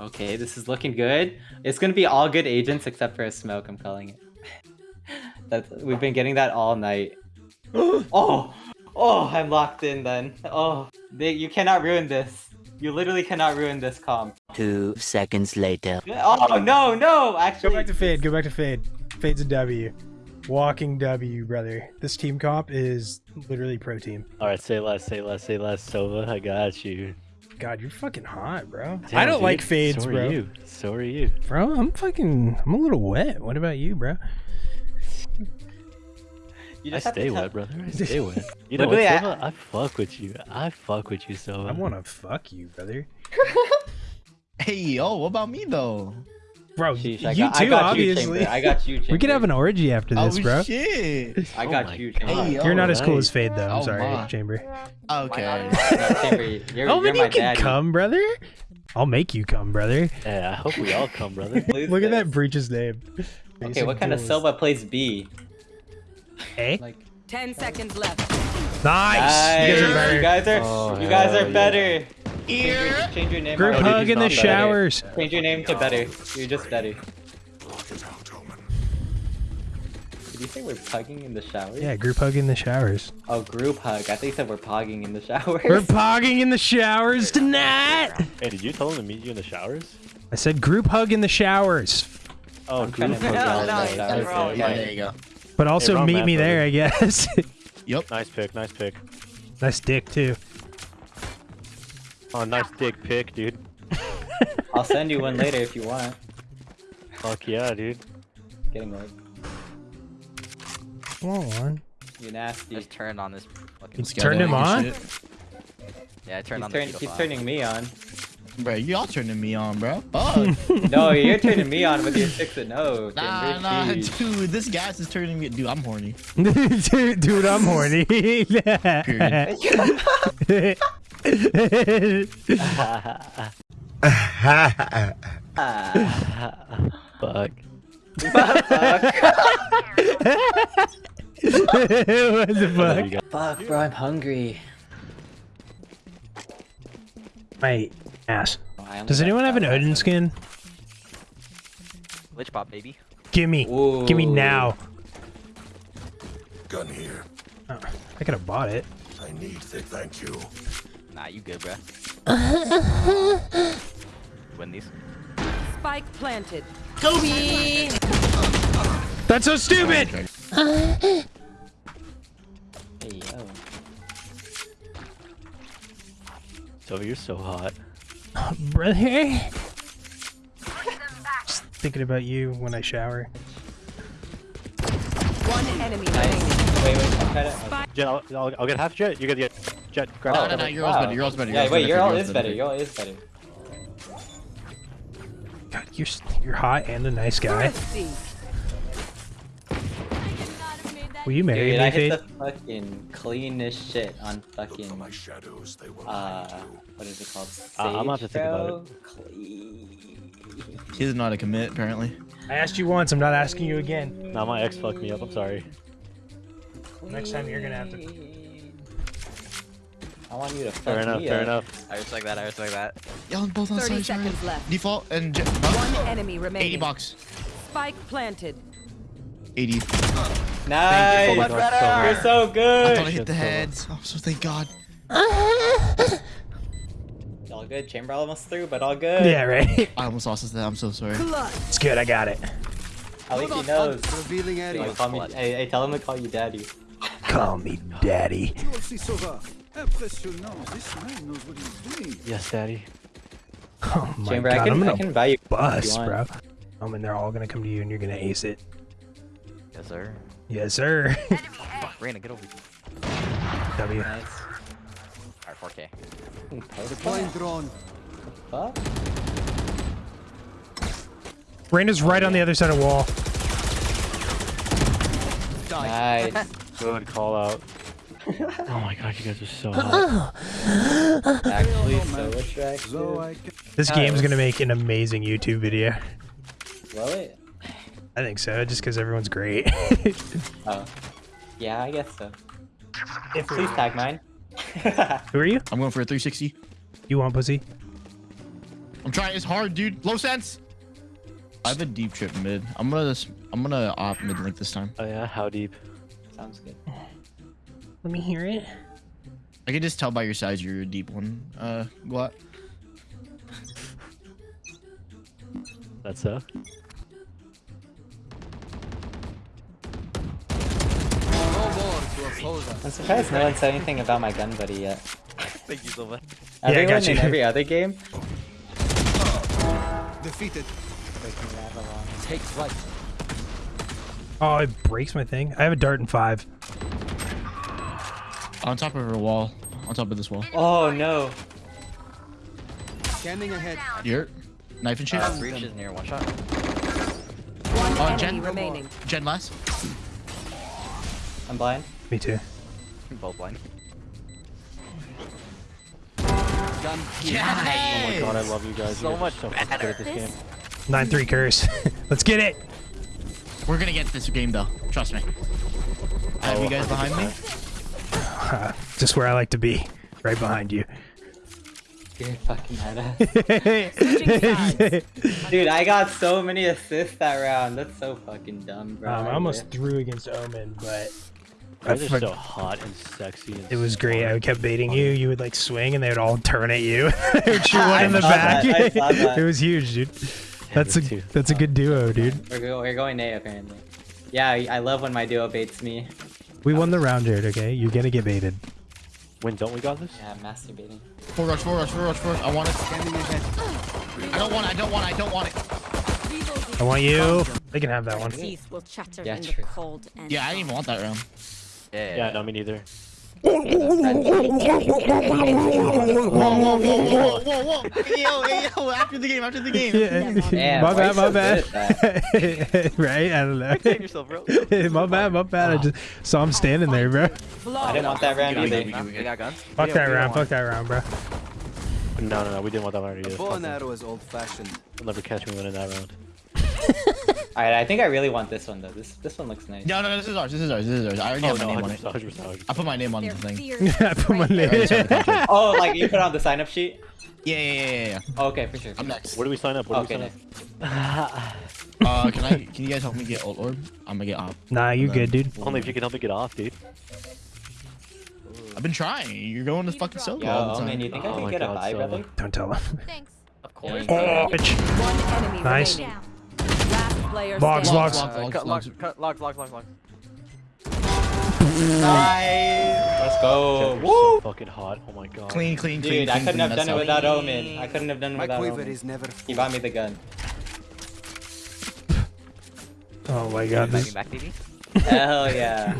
Okay, this is looking good. It's gonna be all good agents except for a smoke. I'm calling it. That's we've been getting that all night. oh, oh, I'm locked in then. Oh, they, you cannot ruin this. You literally cannot ruin this comp. Two seconds later. Oh no, no, actually. Go back to Fade. Go back to Fade. Fade's a W. Walking W, brother. This team comp is literally pro team. All right, say less, say less, say less. Sova, I got you. God, you're fucking hot, bro. Damn, I don't dude, like fades, so bro. Are you. So are you. Bro, I'm fucking. I'm a little wet. What about you, bro? You I just have stay wet, brother. I stay wet. You know what, Literally, I- I fuck with you. I fuck with you, Sova. I want to fuck you, brother. Hey, yo, what about me though? Bro, Sheesh, I you got, too, I got obviously. You, I got you, Chamber. we could have an orgy after this, oh bro. shit. I Oh got my you, Chamber. Hey, yo. You're not as cool as Fade, though. I'm Oh, sorry, my. Chamber. Okay. Chamber, you're, oh, you're man, you can daddy. come, brother. I'll make you come, brother. Yeah, I hope we all come, brother. Lose Look at that this. breach's name. Okay, Basic what kind of duelist. Silva plays B? Eh? Like, 10 seconds left. Nice. You guys are better. You guys are, Oh, you guys hell are yeah. Better. Change your, change your name. Group hug in the not better. showers. Change your name to better. You're just better. Did you say we're pugging in the showers? Yeah, group hug in the showers. Oh, group hug. I think you said we're pogging in the showers. We're pogging in the showers tonight. Hey, did you tell him to meet you in the showers? I said group hug in the showers, Oh, I'm group hug move in the No, showers. no, wrong. Yeah, there you go. but also wrong meet man, me there. I guess. Yep. Nice pick, nice pick. nice dick too. Oh, nice dick pick, dude. I'll send you one later if you want. Fuck yeah, dude. Getting like Come on. you nasty. Just turned on this fucking. It's turned him on. Yeah, I turned He's, on turn, the he's turning me on. Bro, y'all turning me on, bro. Fuck. No, you're turning me on with your six and oh. nah, Timber, nah, jeez. dude, this gas is turning me. Dude, I'm horny. dude, dude, I'm horny. Fuck. what the Love fuck? you guys. Fuck, bro, I'm hungry. Wait, ass. Oh, I only Does got anyone have an that Odin last skin? Glitch pop, baby. Gimme. one. Gimme Ooh. now. Gun here. Oh, I could have bought it. I need to thank you. Nah, you good, bruh. Win these. Spike planted. Kobe! That's so stupid! Hey, yo. So you're so hot. Brother. Just thinking about you when I shower. One enemy Nice. Wait, wait, I'm trying to. Jett, I'll, I'll, I'll get half Jett. You get the Jett. Grab No, no, no, your all's better, your all's better, your Yeah, wait, better, your all your is better. better. Your all is better. God, you're s- you're hot and a nice guy. Thrifty. Will you marry Dude, me, I hit Fade? the fucking cleanest shit on fucking My shadows, they will uh, what is it called? Uh, I'm gonna have to think about it. Clean. He doesn't a commit, apparently. I asked you once. I'm not asking you again. Now my ex fucked me up. I'm sorry. Next time you're gonna have to- I want you to fuck Fair enough. me Fair up. enough. I respect that. I respect that. Y'all both on 30 side, sorry. seconds left. Default and Jett. One enemy remaining. 80 box. Spike planted. 80. Nice. Oh my God, You're so good. I thought I hit the heads. Oh, so thank God. All good. Chamber almost through, but all good. Yeah, right. I almost lost this. I'm so sorry. It's good. I got it. At least he knows. Like, call me, hey, hey, tell him to call you daddy. Call me daddy. Yes, daddy. Oh my Chamber, god, I can, I'm gonna I can buy you. bust, want. bro. Um, and they're all gonna come to you, and you're gonna ace it. Yes, sir. Yes, sir. Fuck, Reyna, get over here. w. Nice. Alright, 4K. Point drone. Fuck. Reyna's right on the other side of wall. Nice. Good call out. Oh my god, you guys are so hot. Actually, so attractive. This game's gonna make an amazing YouTube video. Will it? I think so, just because everyone's great. Oh. Yeah, I guess so. if Please tag mine. Who are you? I'm going for a 360. You want pussy? I'm trying. It's hard, dude. Low sense. I have a deep trip mid. I'm gonna. I'm gonna opt mid link this time. Oh yeah, how deep? Sounds good. Let me hear it. I can just tell by your size you're a deep one. Uh, what? That's so. I'm surprised no one said anything about my gun buddy yet. Thank you so much. I Everyone got you. in every other game. Defeated. Take flight. Oh, it breaks my thing. I have a dart in five. On top of her wall. On top of this wall. Oh no. Scanning ahead. Here. Knife and shit. Uh, breach is near one shot. One Oh, enemy Jen? remaining. Gen last. I'm blind. Me too. Both blind. Gun here. Oh my god, I love you guys. So you guys much so fucking good at this game. Nine three curse. Let's get it. We're gonna get this game though. Trust me. I have Oh, you guys behind me. Uh, just where I like to be, right behind you. You're fucking meta. Dude, I got so many assists that round. That's so fucking dumb, bro. Um, I almost threw against Omen, but You guys I are so hot and sexy. And it was great. I smart. kept baiting you. You would like swing, and they would all turn at you. they would shoot one in the back. that, I saw that. it was huge, dude. That's a that's a good duo, dude. We're, we're going A apparently. Yeah, I I love when my duo baits me. We won the round, Jared. Okay, you're gonna get baited. When don't we got this? Yeah, masturbating. Four rush, four rush, four rush, four rush. I want it. Scanning ahead. I don't want it. I don't want it. I don't want it. I want you. They can have that one. Teeth will chatter Yeah, in true. the cold and Yeah, I didn't even want that round. Yeah. Yeah, no, me neither. Whoa, whoa, whoa, whoa, whoa, whoa. Hey, yo, hey, yo, after the game, after the game. Damn, my why bad, you my so bad. right? I don't know. Save yourself, bro. my bad, my bad. I just saw him standing there, bro. I didn't want that round We got either. it, we got it. We got guns. Fuck Yeah, that we round. don't Fuck that round, bro. No, no, no, we didn't want that round either. Bow Fuck and it. arrow is old-fashioned. You'll never catch me winning that round. Alright, I think I really want this one though. This this one looks nice. No, no, this is ours. This is ours. This is ours. I already Oh have my no, name on it. 100%, 100%. I put my name on the thing. I put my name. Alright, sorry, contract. Oh, like you put on the sign up sheet? Yeah, yeah, yeah, yeah, yeah. Oh, okay, for sure. I'm next. Where do we sign up? Where do Okay, we nice. sign Uh, can I? Can you guys help me get ult orb? I'm gonna get off. Nah, you good, dude. Only if you can help me get off, dude. I've been trying. You're going to fucking solo Yo, all the Omen, time. you think I Oh can my get a God, buy, Solo. brother? Don't tell him. Thanks. Of course. Yeah. Bitch. One enemy Nice. remaining. Down. Last player Logs, logs. Logs, logs. logs, logs, logs, logs, logs. Nice! Let's go! Woo! so fucking hot. Oh my god. Clean, clean, clean. Dude, I couldn't clean. have done it how- without Omen. I couldn't have done it My without quiver Omen. is never He bought me the gun. Oh my god. Back This, back, baby. Hell yeah.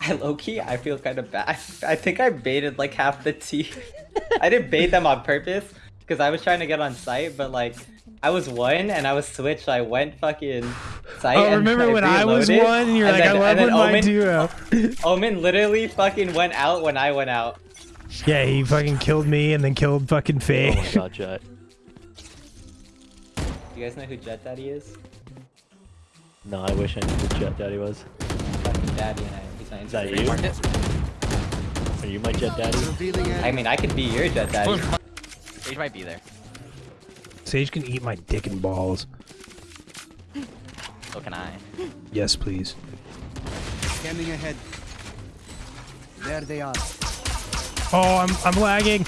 I low key, I feel kind of bad. I think I baited like half the team. I didn't bait them on purpose because I was trying to get on site, but like I was one and I was switched. So I went fucking site. oh, and remember when I was one and you're and like, then- I love and then when my Omen, duo. Omen literally fucking went out when I went out. Yeah, he fucking killed me and then killed fucking Faye. Oh my god, Jett. You guys know who Jet Daddy is? No, I wish I knew who Jet Daddy was. Fucking Daddy and I. He's my Is that you? Mark. Are you my Jet Daddy? I mean, I could be your Jet Daddy. Sage might be there. Sage can eat my dick and balls. So can I. Yes, please. Scanning ahead. There they are. Oh, I'm I'm lagging.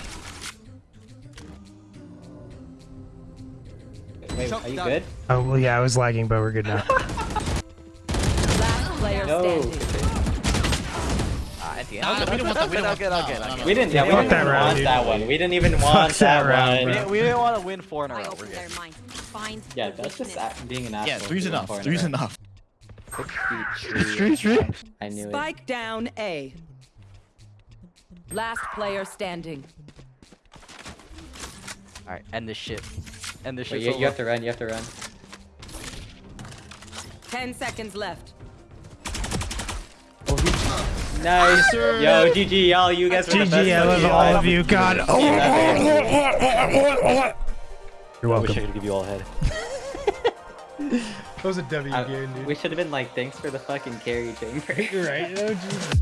Wait, are you good? Oh well, yeah, I was lagging, but we're good now. Last player No. standing. At the we didn't want that. We didn't want that. okay, No, okay. no, We didn't. Yeah, we didn't that round, want dude. that one. We didn't even Fuck want that that round, one. We bro. didn't, we didn't want to win four in a I row. We're open good. their minds. Find Yeah, that's just being an asshole. Yeah, three's enough. four in a Three's enough. Three, three. I knew it. Spike down A. Last player standing. All right, end this shit. End this Wait, shit. you, you have to run. You have to run. Ten seconds left. Nice. Yo, GG, y'all. You guys were the best. GG, I love all of you. God. Oh. You're welcome. I wish I welcome. could give you all a head. That was a W I- game, dude. we should have been like, thanks for the fucking carry chamber. right? Oh, Jesus.